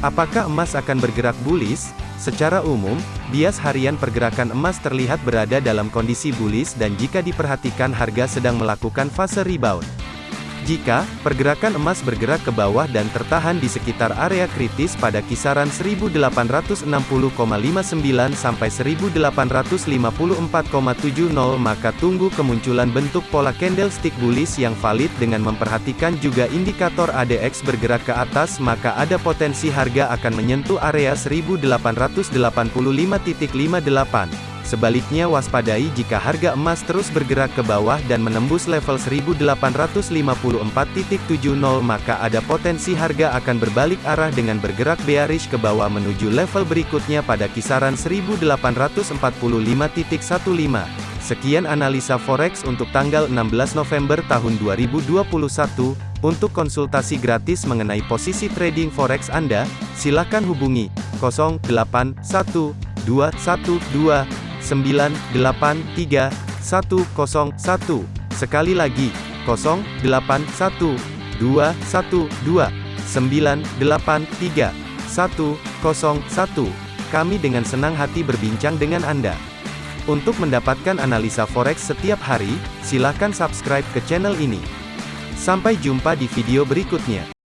Apakah emas akan bergerak bullish? Secara umum, bias harian pergerakan emas terlihat berada dalam kondisi bullish dan jika diperhatikan harga sedang melakukan fase rebound. Jika pergerakan emas bergerak ke bawah dan tertahan di sekitar area kritis pada kisaran 1860,59 sampai 1854,70 maka tunggu kemunculan bentuk pola candlestick bullish yang valid dengan memperhatikan juga indikator ADX bergerak ke atas maka ada potensi harga akan menyentuh area 1885.58. Sebaliknya waspadai jika harga emas terus bergerak ke bawah dan menembus level 1854.70 maka ada potensi harga akan berbalik arah dengan bergerak bearish ke bawah menuju level berikutnya pada kisaran 1845.15. Sekian analisa forex untuk tanggal 16 November tahun 2021. Untuk konsultasi gratis mengenai posisi trading forex Anda, silakan hubungi 081212 983 101. Sekali lagi, 081 212 983 101. Kami dengan senang hati berbincang dengan Anda. Untuk mendapatkan analisa forex setiap hari, silakan subscribe ke channel ini. Sampai jumpa di video berikutnya.